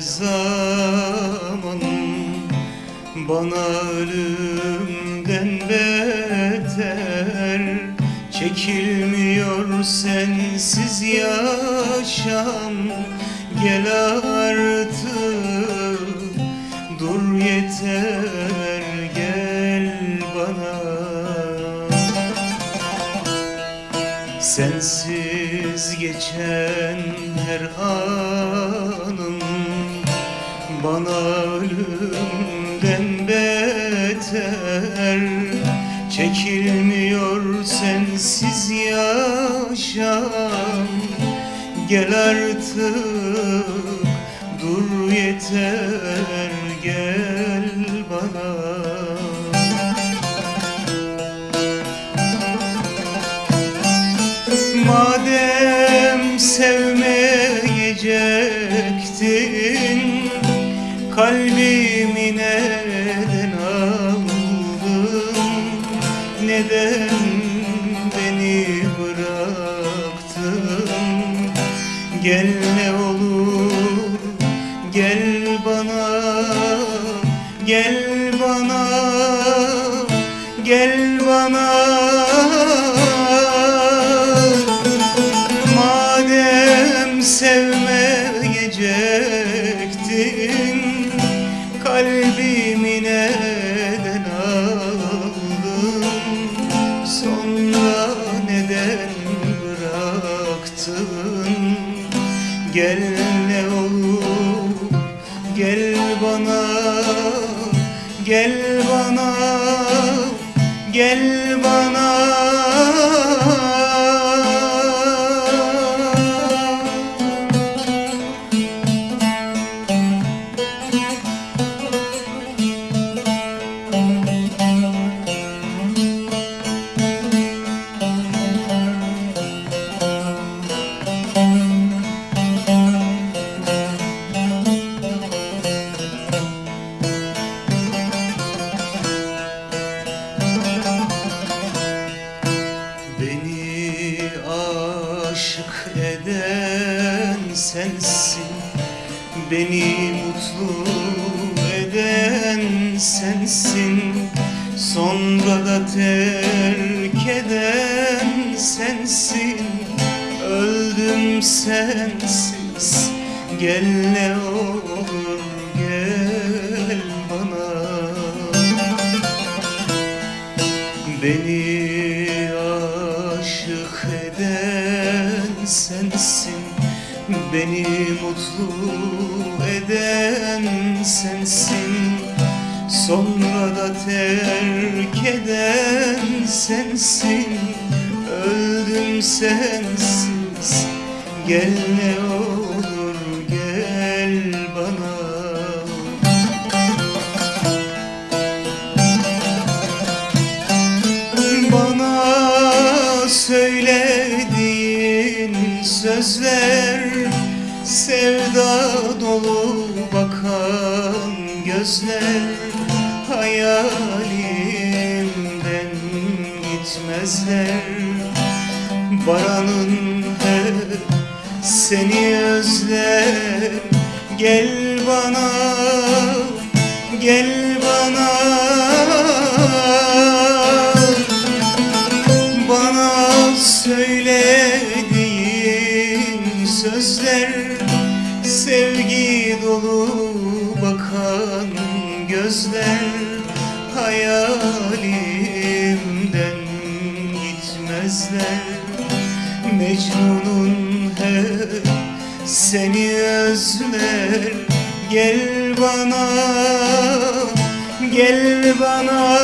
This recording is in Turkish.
zaman Bana ölümden beter. Çekilmiyor sensiz yaşam Gel artık. Dur yeter gel bana. Sensiz geçen her anım Bana ölümden beter. Çekilmiyor sensiz yaşam. Gel artık dur yeter gel sevmeyecektin. Kalbimi neden aldın? Neden beni bıraktın? Gel ne olur gel bana Gel bana Gel bana sevmeyecektin Kalbimi neden aldın? Sonra neden bıraktın? Gel ne olur gel bana Gel bana Gel bana aşık eden sensin. Beni mutlu eden sensin. Sonra da terk eden sensin. Öldüm sensiz. Gel ne olur gel bana. Beni aşık eden sensin Beni mutlu eden sensin. Sonra da terk eden sensin. Öldüm sensiz. Gel ne olur gel bana. Bana söylediğin sözler Sevda dolu bakan gözler Hayalimden gitmezler. Baranın hep seni özler. Gel bana, gel bana. Bana söylediğin sözler Sevgi dolu bakan gözler Hayalimden gitmezler. Mecnun'un hep seni özler Gel bana, gel bana